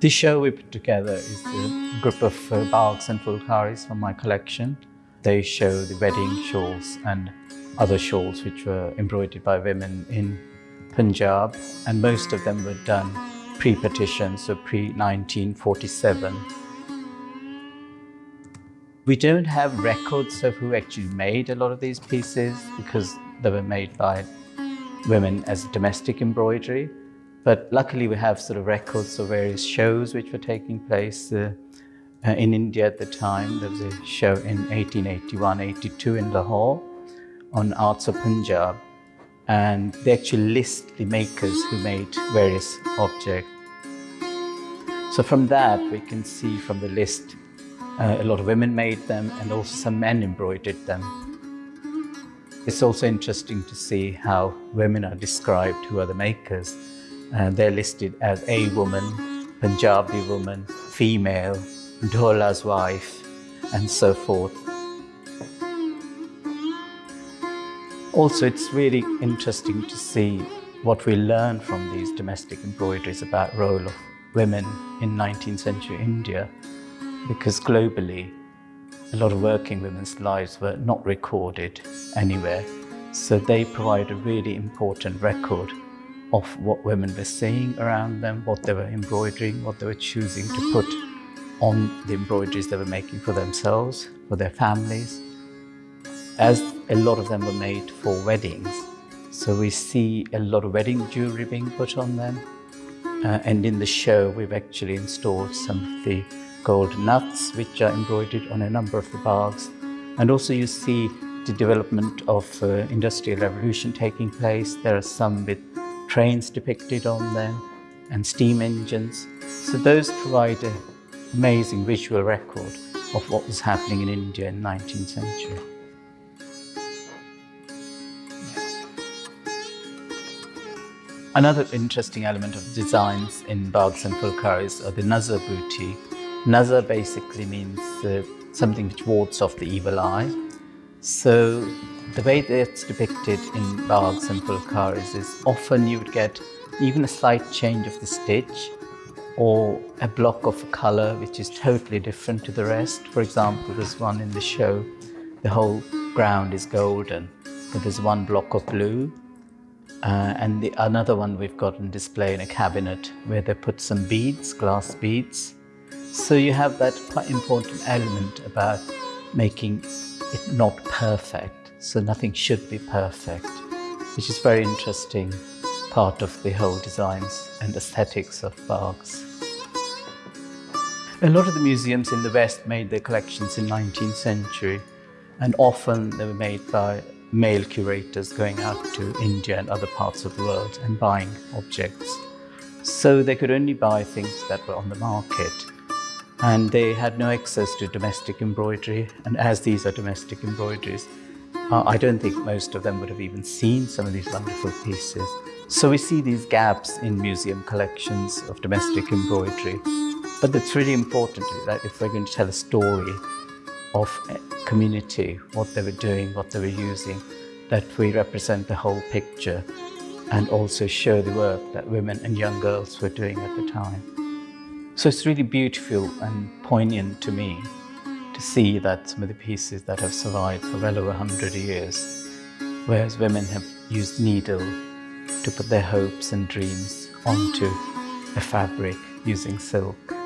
The show we put together is a group of uh, baghs and phulkaris from my collection. They show the wedding shawls and other shawls which were embroidered by women in Punjab and most of them were done pre-partition, so pre-1947. We don't have records of who actually made a lot of these pieces because they were made by women as domestic embroidery. But luckily we have sort of records of various shows which were taking place uh, uh, in India at the time. There was a show in 1881-82 in Lahore on Arts of Punjab and they actually list the makers who made various objects. So from that we can see from the list uh, a lot of women made them and also some men embroidered them. It's also interesting to see how women are described who are the makers. Uh, they're listed as a woman, Punjabi woman, female, Dhola's wife, and so forth. Also, it's really interesting to see what we learn from these domestic embroideries about role of women in 19th century India, because globally, a lot of working women's lives were not recorded anywhere. So they provide a really important record of what women were saying around them, what they were embroidering, what they were choosing to put on the embroideries they were making for themselves, for their families. As a lot of them were made for weddings, so we see a lot of wedding jewelry being put on them. Uh, and in the show, we've actually installed some of the gold nuts, which are embroidered on a number of the baghs. And also you see the development of uh, industrial revolution taking place. There are some with trains depicted on them and steam engines. So those provide an amazing visual record of what was happening in India in the 19th century. Another interesting element of designs in baghs and phulkaris are the nazar buti. Nazar basically means uh, something which wards off the evil eye. So the way that's depicted in baghs and phulkaris is often you would get even a slight change of the stitch or a block of color which is totally different to the rest. For example, this one in the show, the whole ground is golden, but there's one block of blue. Uh, and the, another one we've got on display in a cabinet where they put some beads, glass beads. So you have that quite important element about making it not perfect. So nothing should be perfect, which is very interesting part of the whole designs and aesthetics of baghs. A lot of the museums in the West made their collections in 19th century and often they were made by male curators going out to India and other parts of the world and buying objects. So they could only buy things that were on the market and they had no access to domestic embroidery and as these are domestic embroideries uh, I don't think most of them would have even seen some of these wonderful pieces. So we see these gaps in museum collections of domestic embroidery. But it's really important that if we're going to tell a story of a community, what they were doing, what they were using, that we represent the whole picture and also show the work that women and young girls were doing at the time. So it's really beautiful and poignant to me to see that some of the pieces that have survived for well over 100 years, whereas women have used needle to put their hopes and dreams onto a fabric using silk.